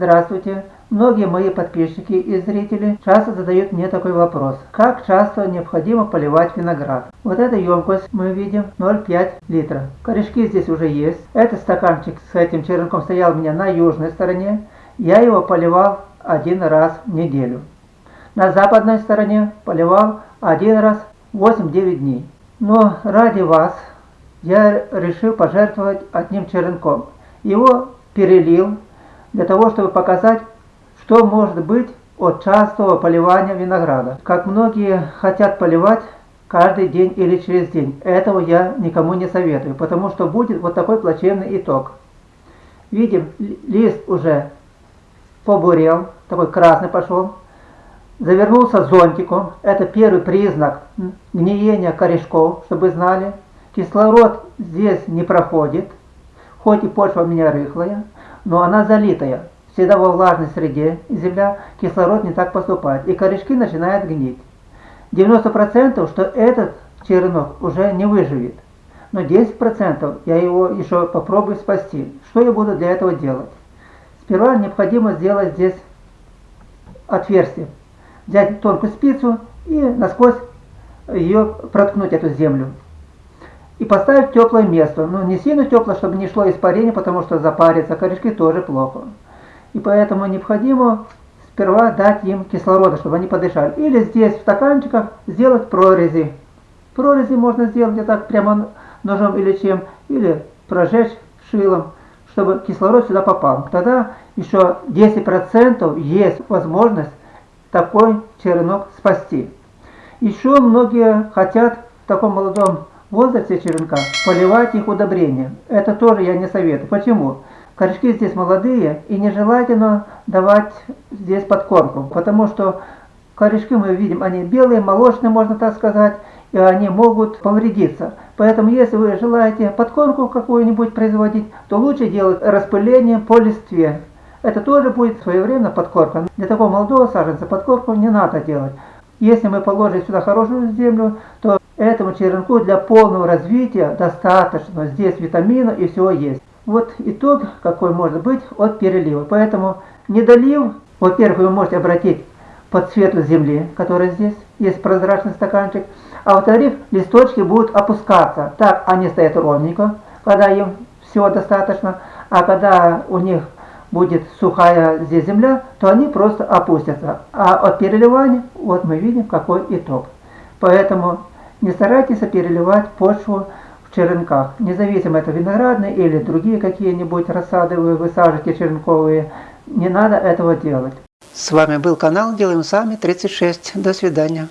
Здравствуйте! Многие мои подписчики и зрители часто задают мне такой вопрос. Как часто необходимо поливать виноград? Вот эта емкость мы видим 0,5 литра. Корешки здесь уже есть. Этот стаканчик с этим черенком стоял у меня на южной стороне. Я его поливал один раз в неделю. На западной стороне поливал один раз 8-9 дней. Но ради вас я решил пожертвовать одним черенком. Его перелил для того, чтобы показать, что может быть от частого поливания винограда. Как многие хотят поливать каждый день или через день. Этого я никому не советую, потому что будет вот такой плачевный итог. Видим, лист уже побурел, такой красный пошел. Завернулся зонтиком. Это первый признак гниения корешков, чтобы знали. Кислород здесь не проходит, хоть и почва у меня рыхлая но она залитая. Всегда во влажной среде земля кислород не так поступает, и корешки начинают гнить. 90% что этот черенок уже не выживет. Но 10% я его еще попробую спасти. Что я буду для этого делать? Сперва необходимо сделать здесь отверстие. Взять тонкую спицу и насквозь ее проткнуть, эту землю и поставить в теплое место. Ну, не сильно теплое, чтобы не шло испарение, потому что запарится, корешки тоже плохо. И поэтому необходимо сперва дать им кислорода, чтобы они подышали. Или здесь в стаканчиках сделать прорези. Прорези можно сделать вот так прямо ножом или чем, или прожечь шилом, чтобы кислород сюда попал. Тогда еще 10% есть возможность такой черенок спасти. Еще многие хотят в таком молодом возрасте черенка поливать их удобрением. Это тоже я не советую. Почему? Корешки здесь молодые и нежелательно давать здесь подкормку, потому что корешки мы видим, они белые, молочные, можно так сказать, и они могут повредиться. Поэтому, если вы желаете подкормку какую-нибудь производить, то лучше делать распыление по листве. Это тоже будет своевременно подкормка. Для такого молодого саженца подкормку не надо делать. Если мы положим сюда хорошую землю, то Этому черенку для полного развития достаточно. Здесь витамина и всего есть. Вот итог какой может быть от перелива. Поэтому недолив, во-первых, вы можете обратить под цвету земли, который здесь, есть прозрачный стаканчик. А во-вторых, листочки будут опускаться. Так они стоят ровненько, когда им всего достаточно. А когда у них будет сухая здесь земля, то они просто опустятся. А от переливания, вот мы видим какой итог. Поэтому не старайтесь переливать почву в черенках. Независимо это виноградные или другие какие-нибудь рассады вы высаживаете черенковые. Не надо этого делать. С вами был канал Делаем Сами 36. До свидания.